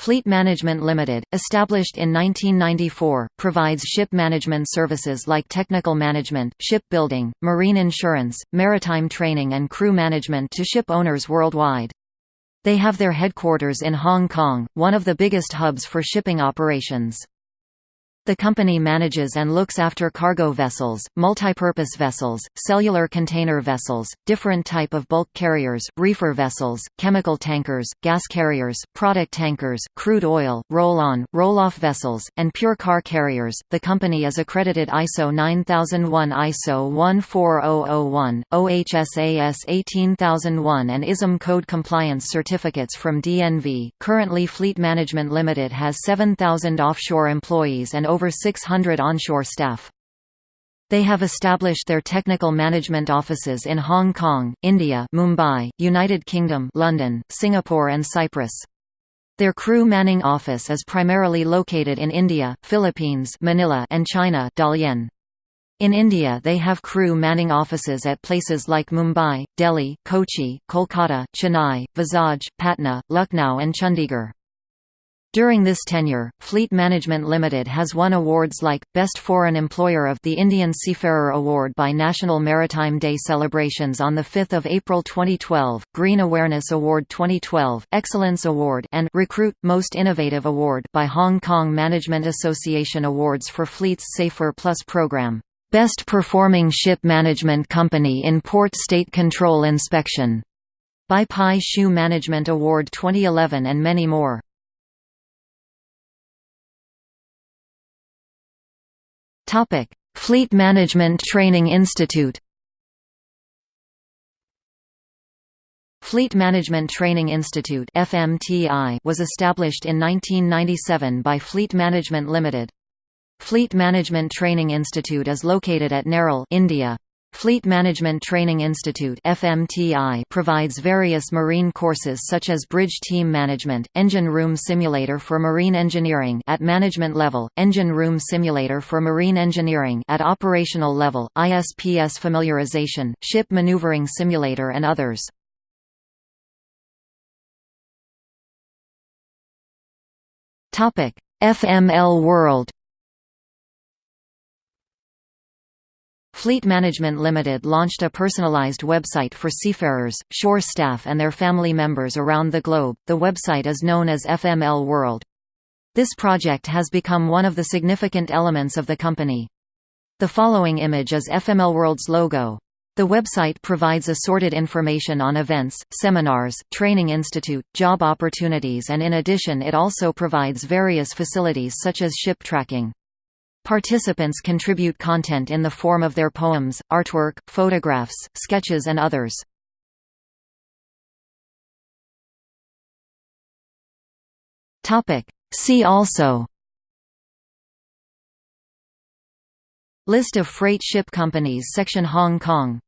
Fleet Management Limited, established in 1994, provides ship management services like technical management, shipbuilding, marine insurance, maritime training and crew management to ship owners worldwide. They have their headquarters in Hong Kong, one of the biggest hubs for shipping operations. The company manages and looks after cargo vessels, multipurpose vessels, cellular container vessels, different type of bulk carriers, reefer vessels, chemical tankers, gas carriers, product tankers, crude oil, roll-on, roll-off vessels, and pure car carriers. The company is accredited ISO 9001, ISO 14001, OHSAS 18001 and ISM code compliance certificates from DNV. Currently Fleet Management Limited has 7,000 offshore employees and over 600 onshore staff. They have established their technical management offices in Hong Kong, India Mumbai, United Kingdom London, Singapore and Cyprus. Their crew manning office is primarily located in India, Philippines Manila and China Dalian. In India they have crew manning offices at places like Mumbai, Delhi, Kochi, Kolkata, Chennai, Vizag, Patna, Lucknow and Chandigarh. During this tenure, Fleet Management Limited has won awards like, Best Foreign Employer of the Indian Seafarer Award by National Maritime Day celebrations on 5 April 2012, Green Awareness Award 2012, Excellence Award and Recruit, Most Innovative Award by Hong Kong Management Association Awards for Fleet's Safer Plus program. Best Performing Ship Management Company in Port State Control Inspection by Pai Shu Management Award 2011 and many more. Fleet Management Training Institute. Fleet Management Training Institute (FMTI) was established in 1997 by Fleet Management Limited. Fleet Management Training Institute is located at Nerul, India. Fleet Management Training Institute FMTI provides various marine courses such as Bridge Team Management, Engine Room Simulator for Marine Engineering at management level, Engine Room Simulator for Marine Engineering at operational level, ISPS Familiarization, Ship Maneuvering Simulator and others. FML World Fleet Management Limited launched a personalized website for seafarers, shore staff and their family members around the globe. The website is known as FML World. This project has become one of the significant elements of the company. The following image is FML World's logo. The website provides assorted information on events, seminars, training institute, job opportunities and in addition it also provides various facilities such as ship tracking. Participants contribute content in the form of their poems, artwork, photographs, sketches and others. See also. List of freight ship companies section Hong Kong